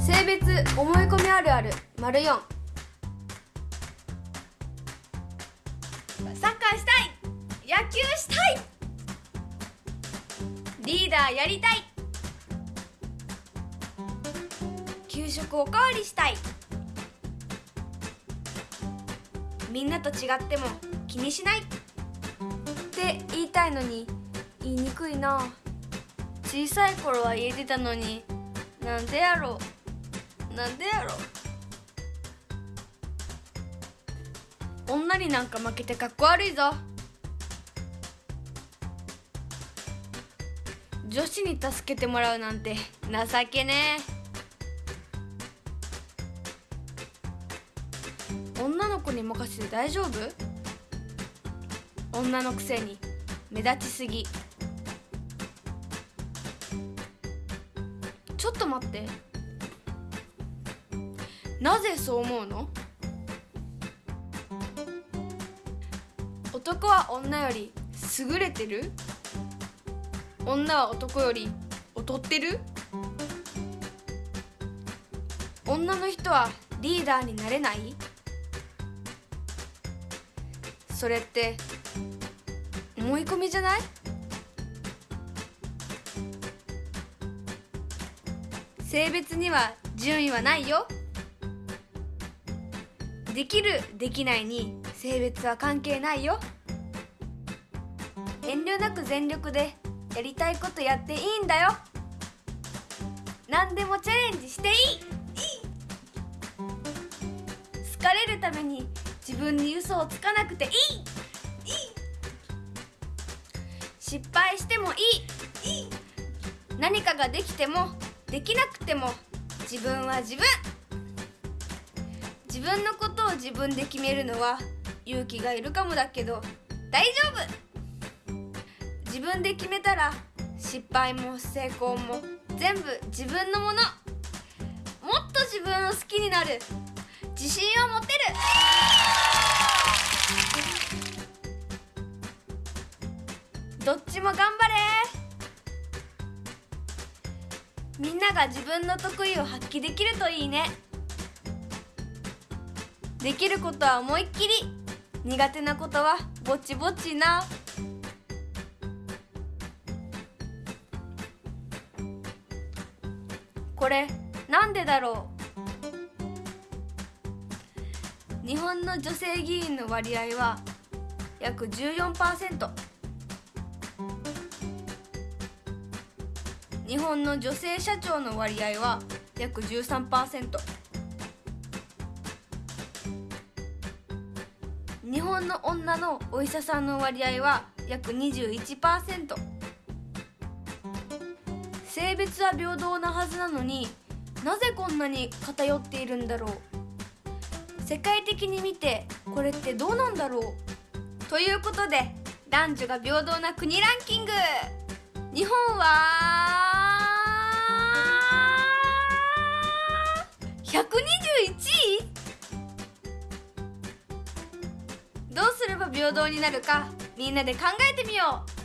性別思い込みあるある丸4サッカーしたい。野球したい。リーダーやりたい。給食おかわりしたい。みんなと違っても気にしない。って言いたいのに言いにくいな。小さい頃は言えてたのになんでやろなんでやろ？女になんか負けてかっこ悪いぞ。女子に助けてもらうなんて情けねえ。女の子に任せて大丈夫？女のくせに目立ちすぎ。ちょっと待って。なぜそう思うの？男は女より優れてる？女は男より劣ってる？女の人はリーダーになれない？それって思い込みじゃない？性別には順位はないよ。できるできないに性別は関係ないよ。遠慮なく全力でやりたいことやっていいんだよ。何でもチャレンジしていい。好かれるために自分に嘘をつかなくていい。失敗してもいい。何かができてもできなくても自分は自分。自分のことを自分で決めるのは勇気がいるかもだけど大丈夫。自分で決めたら失敗も成功も全部自分のもの。もっと自分を好きになる。自信を持てる。どっちも頑張れ。みんなが自分の得意を発揮できるといいね。できることは思いっきり。苦手なことはぼちぼちな。これなんでだろう？日本の女性議員の割合は約14%日本の女性社長の割合は約13%日本の女のお医者さんの割合は約21%性別は平等なはずなのになぜこんなに偏っているんだろう。世界的に見てこれってどうなんだろう。ということで男女が平等な国ランキング。日本はどうすれば平等になるかみんなで考えてみよう。